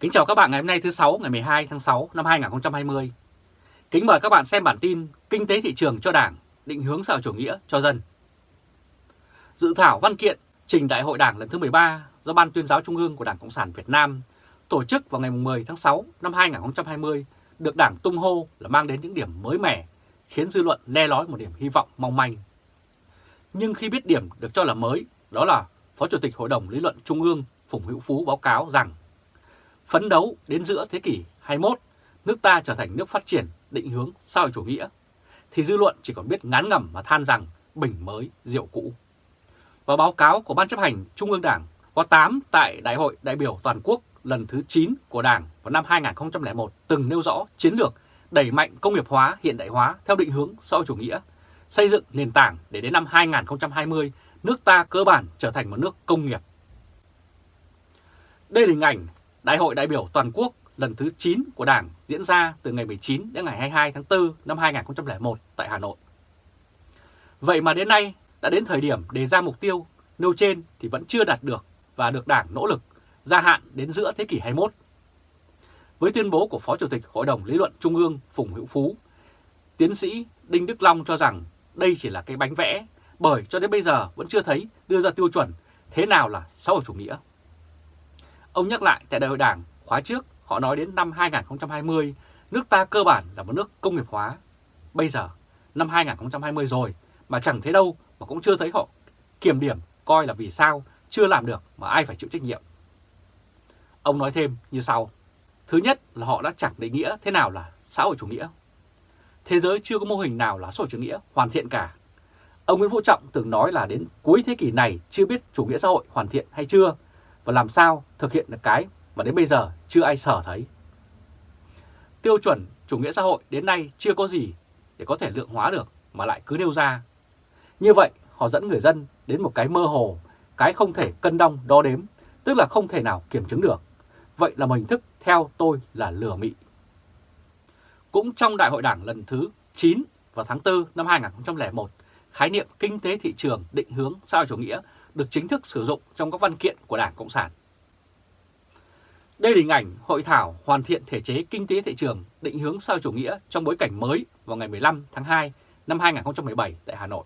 Kính chào các bạn ngày hôm nay thứ 6 ngày 12 tháng 6 năm 2020. Kính mời các bạn xem bản tin Kinh tế thị trường cho Đảng, định hướng xã hội chủ nghĩa cho dân. Dự thảo văn kiện trình Đại hội Đảng lần thứ 13 do Ban tuyên giáo Trung ương của Đảng Cộng sản Việt Nam tổ chức vào ngày 10 tháng 6 năm 2020 được Đảng tung hô là mang đến những điểm mới mẻ, khiến dư luận le lói một điểm hy vọng mong manh. Nhưng khi biết điểm được cho là mới, đó là Phó Chủ tịch Hội đồng Lý luận Trung ương Phùng Hữu Phú báo cáo rằng phấn đấu đến giữa thế kỷ 21, nước ta trở thành nước phát triển định hướng xã hội chủ nghĩa, thì dư luận chỉ còn biết ngán ngẩm và than rằng bình mới rượu cũ. Và báo cáo của Ban chấp hành Trung ương Đảng có 8 tại Đại hội đại biểu toàn quốc lần thứ 9 của Đảng vào năm 2001 từng nêu rõ chiến lược đẩy mạnh công nghiệp hóa hiện đại hóa theo định hướng xã hội chủ nghĩa, xây dựng nền tảng để đến năm 2020 nước ta cơ bản trở thành một nước công nghiệp. Đây là hình ảnh Đại hội đại biểu toàn quốc lần thứ 9 của Đảng diễn ra từ ngày 19 đến ngày 22 tháng 4 năm 2001 tại Hà Nội. Vậy mà đến nay đã đến thời điểm đề ra mục tiêu nêu trên thì vẫn chưa đạt được và được Đảng nỗ lực gia hạn đến giữa thế kỷ 21. Với tuyên bố của Phó Chủ tịch Hội đồng Lý luận Trung ương Phùng Hữu Phú, tiến sĩ Đinh Đức Long cho rằng đây chỉ là cái bánh vẽ bởi cho đến bây giờ vẫn chưa thấy đưa ra tiêu chuẩn thế nào là xã hội chủ nghĩa. Ông nhắc lại tại đại hội đảng khóa trước, họ nói đến năm 2020 nước ta cơ bản là một nước công nghiệp hóa. Bây giờ, năm 2020 rồi, mà chẳng thấy đâu mà cũng chưa thấy họ kiểm điểm, coi là vì sao chưa làm được mà ai phải chịu trách nhiệm. Ông nói thêm như sau. Thứ nhất là họ đã chẳng định nghĩa thế nào là xã hội chủ nghĩa. Thế giới chưa có mô hình nào là xã hội chủ nghĩa hoàn thiện cả. Ông Nguyễn Phú Trọng từng nói là đến cuối thế kỷ này chưa biết chủ nghĩa xã hội hoàn thiện hay chưa và làm sao thực hiện được cái mà đến bây giờ chưa ai sở thấy. Tiêu chuẩn chủ nghĩa xã hội đến nay chưa có gì để có thể lượng hóa được mà lại cứ nêu ra. Như vậy họ dẫn người dân đến một cái mơ hồ, cái không thể cân đong đo đếm, tức là không thể nào kiểm chứng được. Vậy là một hình thức theo tôi là lừa mị. Cũng trong đại hội đảng lần thứ 9 vào tháng 4 năm 2001, khái niệm kinh tế thị trường định hướng xã hội chủ nghĩa được chính thức sử dụng trong các văn kiện của Đảng Cộng sản. Đây là hình ảnh hội thảo hoàn thiện thể chế kinh tế thị trường định hướng xã hội chủ nghĩa trong bối cảnh mới vào ngày 15 tháng 2 năm 2017 tại Hà Nội.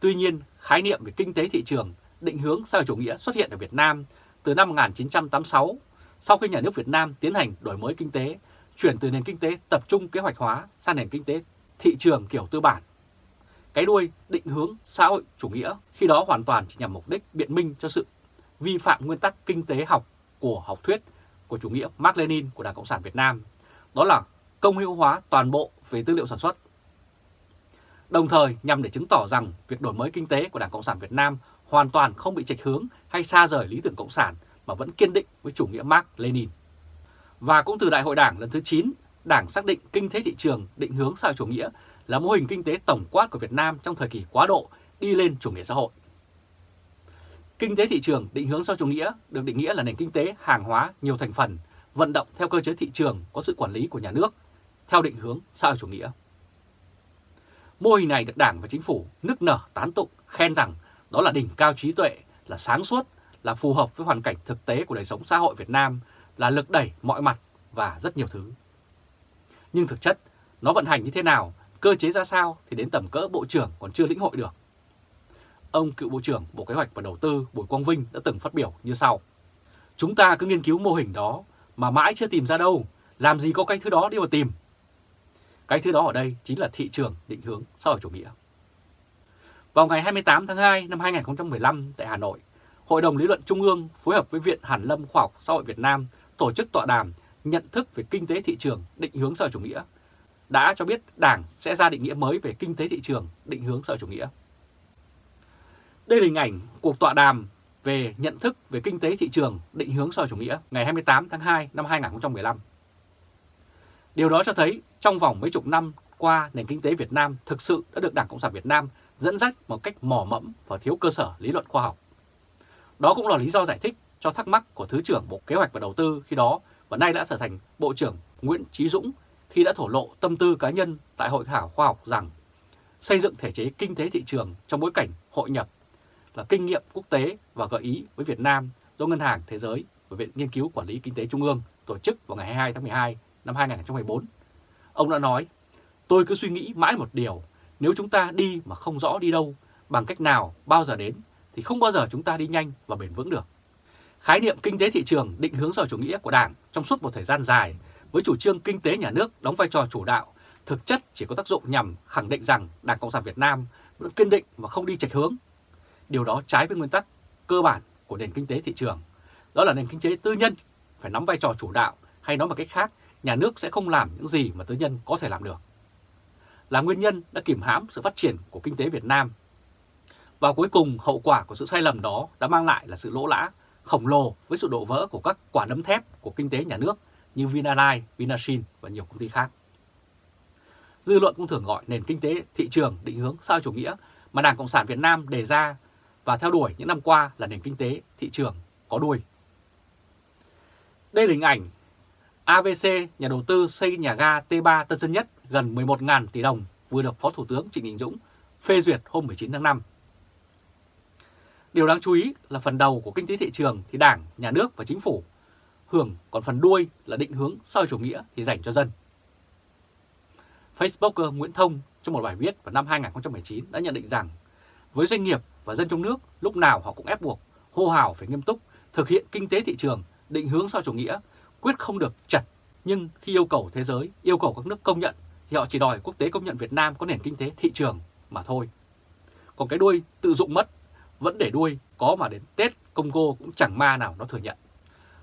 Tuy nhiên, khái niệm về kinh tế thị trường định hướng xã hội chủ nghĩa xuất hiện ở Việt Nam từ năm 1986 sau khi nhà nước Việt Nam tiến hành đổi mới kinh tế, chuyển từ nền kinh tế tập trung kế hoạch hóa sang nền kinh tế thị trường kiểu tư bản cái đuôi định hướng xã hội chủ nghĩa khi đó hoàn toàn chỉ nhằm mục đích biện minh cho sự vi phạm nguyên tắc kinh tế học của học thuyết của chủ nghĩa Mark Lenin của Đảng Cộng sản Việt Nam, đó là công hữu hóa toàn bộ về tư liệu sản xuất. Đồng thời nhằm để chứng tỏ rằng việc đổi mới kinh tế của Đảng Cộng sản Việt Nam hoàn toàn không bị trạch hướng hay xa rời lý tưởng Cộng sản mà vẫn kiên định với chủ nghĩa Mark Lenin. Và cũng từ Đại hội Đảng lần thứ 9, Đảng xác định kinh tế thị trường định hướng xã hội chủ nghĩa là mô hình kinh tế tổng quát của Việt Nam trong thời kỳ quá độ đi lên chủ nghĩa xã hội. Kinh tế thị trường định hướng sau chủ nghĩa được định nghĩa là nền kinh tế hàng hóa nhiều thành phần, vận động theo cơ chế thị trường có sự quản lý của nhà nước, theo định hướng xã chủ nghĩa. Mô hình này được Đảng và Chính phủ nức nở tán tụng, khen rằng đó là đỉnh cao trí tuệ, là sáng suốt, là phù hợp với hoàn cảnh thực tế của đời sống xã hội Việt Nam, là lực đẩy mọi mặt và rất nhiều thứ. Nhưng thực chất, nó vận hành như thế nào Cơ chế ra sao thì đến tầm cỡ Bộ trưởng còn chưa lĩnh hội được. Ông cựu Bộ trưởng Bộ Kế hoạch và Đầu tư Bùi Quang Vinh đã từng phát biểu như sau. Chúng ta cứ nghiên cứu mô hình đó mà mãi chưa tìm ra đâu, làm gì có cái thứ đó đi mà tìm. Cái thứ đó ở đây chính là thị trường định hướng xã hội chủ nghĩa. Vào ngày 28 tháng 2 năm 2015 tại Hà Nội, Hội đồng Lý luận Trung ương phối hợp với Viện Hàn Lâm Khoa học Xã hội Việt Nam tổ chức tọa đàm nhận thức về kinh tế thị trường định hướng xã hội chủ nghĩa đã cho biết Đảng sẽ ra định nghĩa mới về kinh tế thị trường, định hướng xã hội chủ nghĩa. Đây là hình ảnh cuộc tọa đàm về nhận thức về kinh tế thị trường, định hướng xã hội chủ nghĩa ngày 28 tháng 2 năm 2015. Điều đó cho thấy trong vòng mấy chục năm qua nền kinh tế Việt Nam thực sự đã được Đảng Cộng sản Việt Nam dẫn dắt một cách mò mẫm và thiếu cơ sở lý luận khoa học. Đó cũng là lý do giải thích cho thắc mắc của Thứ trưởng Bộ Kế hoạch và Đầu tư khi đó và nay đã trở thành Bộ trưởng Nguyễn Trí Dũng khi đã thổ lộ tâm tư cá nhân tại hội thảo khoa học rằng xây dựng thể chế kinh tế thị trường trong bối cảnh hội nhập là kinh nghiệm quốc tế và gợi ý với Việt Nam do Ngân hàng Thế giới và Viện Nghiên cứu Quản lý Kinh tế Trung ương tổ chức vào ngày 22 tháng 12 năm 2014. Ông đã nói, tôi cứ suy nghĩ mãi một điều, nếu chúng ta đi mà không rõ đi đâu, bằng cách nào, bao giờ đến, thì không bao giờ chúng ta đi nhanh và bền vững được. Khái niệm kinh tế thị trường định hướng sở chủ nghĩa của Đảng trong suốt một thời gian dài với chủ trương kinh tế nhà nước đóng vai trò chủ đạo, thực chất chỉ có tác dụng nhằm khẳng định rằng Đảng Cộng sản Việt Nam vẫn kiên định và không đi chệch hướng. Điều đó trái với nguyên tắc cơ bản của nền kinh tế thị trường, đó là nền kinh tế tư nhân phải nắm vai trò chủ đạo hay nói một cách khác, nhà nước sẽ không làm những gì mà tư nhân có thể làm được. Là nguyên nhân đã kìm hãm sự phát triển của kinh tế Việt Nam. Và cuối cùng hậu quả của sự sai lầm đó đã mang lại là sự lỗ lã khổng lồ với sự đổ vỡ của các quả nấm thép của kinh tế nhà nước như Vinalines, Vinashin và nhiều công ty khác. Dư luận cũng thường gọi nền kinh tế thị trường định hướng sao chủ nghĩa mà Đảng Cộng sản Việt Nam đề ra và theo đuổi những năm qua là nền kinh tế thị trường có đuôi. Đây là hình ảnh AVC, nhà đầu tư xây nhà ga T3 Tân Sơn Nhất gần 11.000 tỷ đồng vừa được Phó Thủ tướng Trịnh Đình Dũng phê duyệt hôm 19 tháng 5. Điều đáng chú ý là phần đầu của kinh tế thị trường thì Đảng, Nhà nước và Chính phủ hưởng, còn phần đuôi là định hướng sau chủ nghĩa thì dành cho dân. Facebooker Nguyễn Thông trong một bài viết vào năm 2019 đã nhận định rằng với doanh nghiệp và dân trong nước lúc nào họ cũng ép buộc hô hào phải nghiêm túc thực hiện kinh tế thị trường định hướng sau chủ nghĩa quyết không được chặt nhưng khi yêu cầu thế giới yêu cầu các nước công nhận thì họ chỉ đòi quốc tế công nhận Việt Nam có nền kinh tế thị trường mà thôi. Còn cái đuôi tự dụng mất vẫn để đuôi có mà đến Tết Congo cũng chẳng ma nào nó thừa nhận.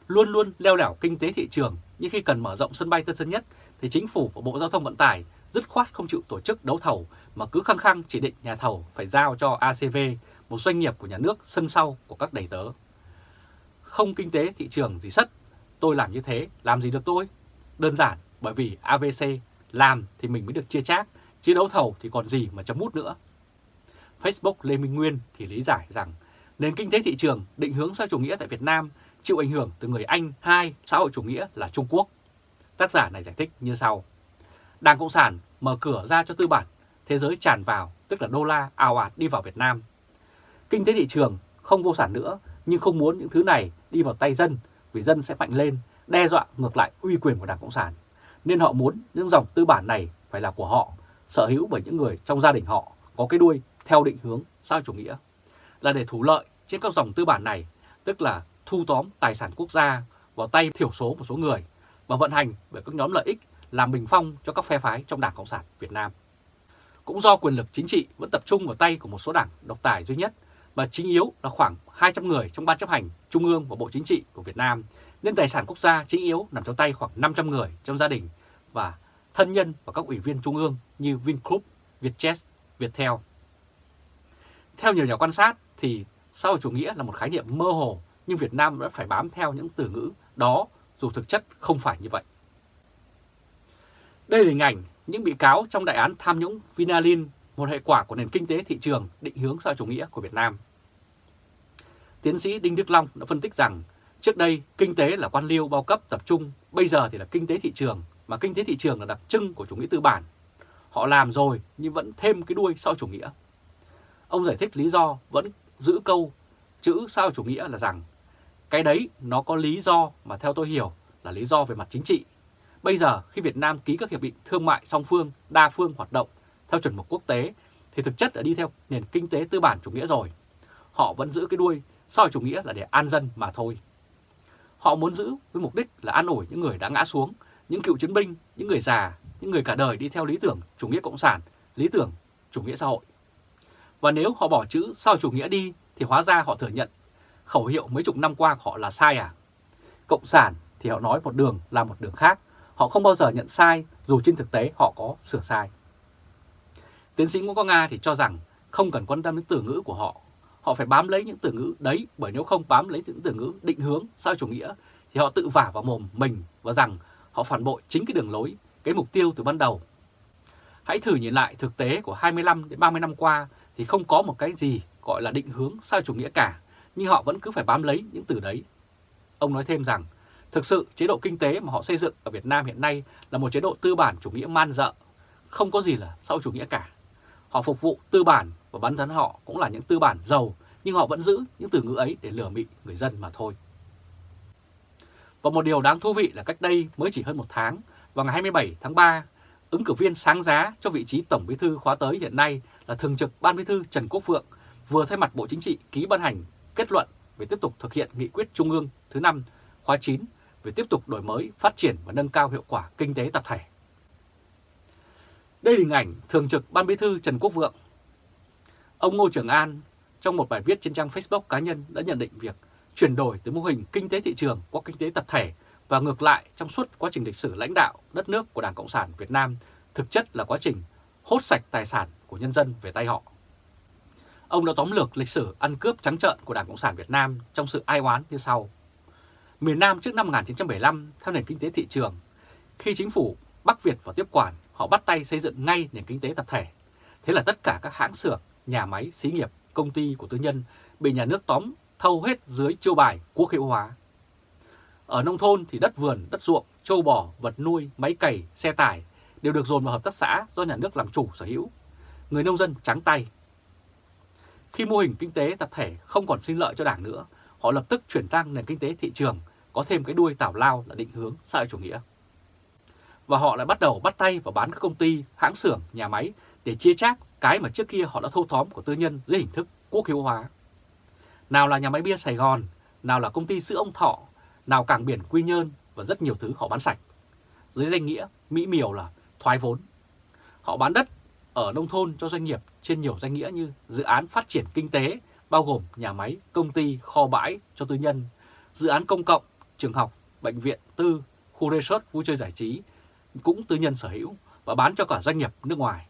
Luôn luôn leo lẻo kinh tế thị trường nhưng khi cần mở rộng sân bay Tân Sơn Nhất thì chính phủ và Bộ Giao thông Vận tải dứt khoát không chịu tổ chức đấu thầu mà cứ khăng khăng chỉ định nhà thầu phải giao cho ACV, một doanh nghiệp của nhà nước sân sau của các đầy tớ. Không kinh tế thị trường gì sất, tôi làm như thế, làm gì được tôi? Đơn giản bởi vì AVC làm thì mình mới được chia chác, chứ đấu thầu thì còn gì mà chấm mút nữa. Facebook Lê Minh Nguyên thì lý giải rằng nền kinh tế thị trường định hướng xã chủ nghĩa tại Việt Nam chịu ảnh hưởng từ người Anh hai xã hội chủ nghĩa là Trung Quốc. Tác giả này giải thích như sau. Đảng Cộng sản mở cửa ra cho tư bản, thế giới tràn vào, tức là đô la ào ạt đi vào Việt Nam. Kinh tế thị trường không vô sản nữa, nhưng không muốn những thứ này đi vào tay dân, vì dân sẽ mạnh lên, đe dọa ngược lại uy quyền của Đảng Cộng sản. Nên họ muốn những dòng tư bản này phải là của họ, sở hữu bởi những người trong gia đình họ có cái đuôi theo định hướng xã chủ nghĩa, là để thủ lợi trên các dòng tư bản này, tức là thu tóm tài sản quốc gia vào tay thiểu số một số người và vận hành bởi các nhóm lợi ích làm bình phong cho các phe phái trong Đảng Cộng sản Việt Nam. Cũng do quyền lực chính trị vẫn tập trung vào tay của một số đảng độc tài duy nhất và chính yếu là khoảng 200 người trong Ban chấp hành Trung ương và Bộ Chính trị của Việt Nam, nên tài sản quốc gia chính yếu nằm trong tay khoảng 500 người trong gia đình và thân nhân và các ủy viên Trung ương như Vingroup, Vietjet, Viettel. Theo nhiều nhà quan sát thì xã hội chủ nghĩa là một khái niệm mơ hồ nhưng Việt Nam đã phải bám theo những từ ngữ đó dù thực chất không phải như vậy. Đây là hình ảnh những bị cáo trong đại án tham nhũng Vinalin, một hệ quả của nền kinh tế thị trường định hướng xã chủ nghĩa của Việt Nam. Tiến sĩ Đinh Đức Long đã phân tích rằng trước đây kinh tế là quan liêu bao cấp tập trung, bây giờ thì là kinh tế thị trường, mà kinh tế thị trường là đặc trưng của chủ nghĩa tư bản. Họ làm rồi nhưng vẫn thêm cái đuôi sau chủ nghĩa. Ông giải thích lý do vẫn giữ câu chữ sao chủ nghĩa là rằng cái đấy nó có lý do mà theo tôi hiểu là lý do về mặt chính trị. Bây giờ khi Việt Nam ký các hiệp định thương mại song phương, đa phương hoạt động theo chuẩn mực quốc tế thì thực chất đã đi theo nền kinh tế tư bản chủ nghĩa rồi. Họ vẫn giữ cái đuôi sau chủ nghĩa là để an dân mà thôi. Họ muốn giữ với mục đích là an ủi những người đã ngã xuống, những cựu chiến binh, những người già, những người cả đời đi theo lý tưởng chủ nghĩa cộng sản, lý tưởng chủ nghĩa xã hội. Và nếu họ bỏ chữ sau chủ nghĩa đi thì hóa ra họ thừa nhận khẩu hiệu mấy chục năm qua của họ là sai à? Cộng sản thì họ nói một đường là một đường khác, họ không bao giờ nhận sai dù trên thực tế họ có sửa sai. Tiến sĩ Nguyễn Quang Nga thì cho rằng không cần quan tâm đến từ ngữ của họ, họ phải bám lấy những từ ngữ đấy bởi nếu không bám lấy những từ ngữ định hướng sao chủ nghĩa thì họ tự vả vào mồm mình và rằng họ phản bội chính cái đường lối, cái mục tiêu từ ban đầu. Hãy thử nhìn lại thực tế của 25 đến 30 năm qua thì không có một cái gì gọi là định hướng sao chủ nghĩa cả, nhưng họ vẫn cứ phải bám lấy những từ đấy. Ông nói thêm rằng, thực sự chế độ kinh tế mà họ xây dựng ở Việt Nam hiện nay là một chế độ tư bản chủ nghĩa man dợ, không có gì là sau chủ nghĩa cả. Họ phục vụ tư bản và bắn thân họ cũng là những tư bản giàu, nhưng họ vẫn giữ những từ ngữ ấy để lừa mị người dân mà thôi. Và một điều đáng thú vị là cách đây mới chỉ hơn một tháng, vào ngày 27 tháng 3, ứng cử viên sáng giá cho vị trí Tổng Bí thư khóa tới hiện nay là Thường trực Ban Bí thư Trần Quốc Phượng vừa thay mặt Bộ Chính trị ký ban hành kết luận về tiếp tục thực hiện nghị quyết Trung ương thứ 5 khóa 9 về tiếp tục đổi mới, phát triển và nâng cao hiệu quả kinh tế tập thể. Đây là hình ảnh Thường trực Ban Bí thư Trần Quốc Vượng. Ông Ngô Trường An trong một bài viết trên trang Facebook cá nhân đã nhận định việc chuyển đổi từ mô hình kinh tế thị trường qua kinh tế tập thể và ngược lại trong suốt quá trình lịch sử lãnh đạo đất nước của Đảng Cộng sản Việt Nam thực chất là quá trình hốt sạch tài sản của nhân dân về tay họ. Ông đã tóm lược lịch sử ăn cướp trắng trợn của Đảng Cộng sản Việt Nam trong sự ai oán như sau. Miền Nam trước năm 1975 theo nền kinh tế thị trường, khi chính phủ Bắc Việt vào tiếp quản, họ bắt tay xây dựng ngay nền kinh tế tập thể. Thế là tất cả các hãng xưởng, nhà máy, xí nghiệp, công ty của tư nhân bị nhà nước tóm thâu hết dưới chiêu bài quốc hữu hóa. Ở nông thôn thì đất vườn, đất ruộng, trâu bò, vật nuôi, máy cày, xe tải đều được dồn vào hợp tác xã do nhà nước làm chủ sở hữu. Người nông dân trắng tay. Khi mô hình kinh tế tập thể không còn sinh lợi cho đảng nữa, họ lập tức chuyển sang nền kinh tế thị trường, có thêm cái đuôi tảo lao là định hướng xã hội chủ nghĩa. Và họ lại bắt đầu bắt tay vào bán các công ty, hãng xưởng, nhà máy để chia chác cái mà trước kia họ đã thâu tóm của tư nhân dưới hình thức quốc hữu hóa. Nào là nhà máy bia Sài Gòn, nào là công ty sữa ông Thọ, nào cảng biển Quy Nhơn và rất nhiều thứ họ bán sạch. Dưới danh nghĩa mỹ miều là thoái vốn. Họ bán đất ở nông thôn cho doanh nghiệp trên nhiều danh nghĩa như dự án phát triển kinh tế, bao gồm nhà máy, công ty, kho bãi cho tư nhân, dự án công cộng, trường học, bệnh viện tư, khu resort vui chơi giải trí cũng tư nhân sở hữu và bán cho cả doanh nghiệp nước ngoài.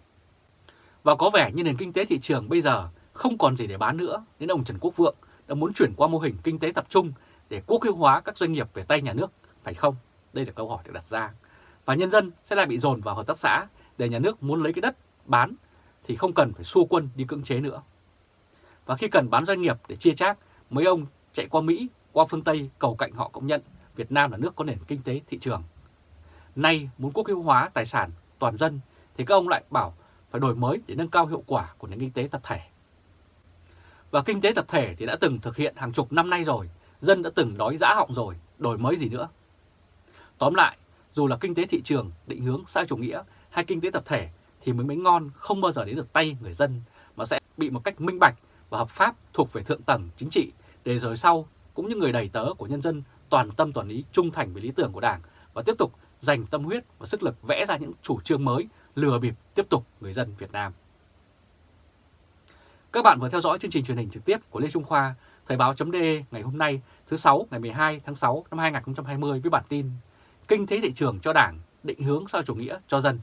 Và có vẻ như nền kinh tế thị trường bây giờ không còn gì để bán nữa nên ông Trần Quốc Vượng đã muốn chuyển qua mô hình kinh tế tập trung để quốc hữu hóa các doanh nghiệp về tay nhà nước, phải không? Đây là câu hỏi được đặt ra. Và nhân dân sẽ lại bị dồn vào hợp tác xã để nhà nước muốn lấy cái đất bán thì không cần phải xua quân đi cưỡng chế nữa. Và khi cần bán doanh nghiệp để chia chác, mấy ông chạy qua Mỹ, qua phương Tây cầu cạnh họ công nhận Việt Nam là nước có nền kinh tế thị trường. Nay muốn quốc hữu hóa tài sản toàn dân thì các ông lại bảo phải đổi mới để nâng cao hiệu quả của nền kinh tế tập thể. Và kinh tế tập thể thì đã từng thực hiện hàng chục năm nay rồi, dân đã từng đói dã họng rồi, đổi mới gì nữa. Tóm lại, dù là kinh tế thị trường, định hướng xã chủ nghĩa hay kinh tế tập thể thì miếng bánh ngon không bao giờ đến được tay người dân mà sẽ bị một cách minh bạch và hợp pháp thuộc về thượng tầng chính trị để rồi sau cũng như người đầy tớ của nhân dân toàn tâm toàn ý trung thành với lý tưởng của Đảng và tiếp tục dành tâm huyết và sức lực vẽ ra những chủ trương mới lừa bịp tiếp tục người dân Việt Nam. Các bạn vừa theo dõi chương trình truyền hình trực tiếp của Lê Trung Khoa, Thời báo.de ngày hôm nay thứ 6 ngày 12 tháng 6 năm 2020 với bản tin Kinh tế thị trường cho Đảng, định hướng xã chủ nghĩa cho dân.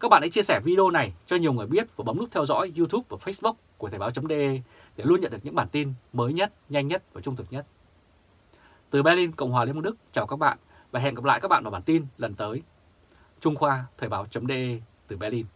Các bạn hãy chia sẻ video này cho nhiều người biết và bấm nút theo dõi YouTube và Facebook của Thời báo.de để luôn nhận được những bản tin mới nhất, nhanh nhất và trung thực nhất. Từ Berlin, Cộng hòa Liên bang Đức, chào các bạn và hẹn gặp lại các bạn vào bản tin lần tới. Trung Khoa Thời báo.de từ Berlin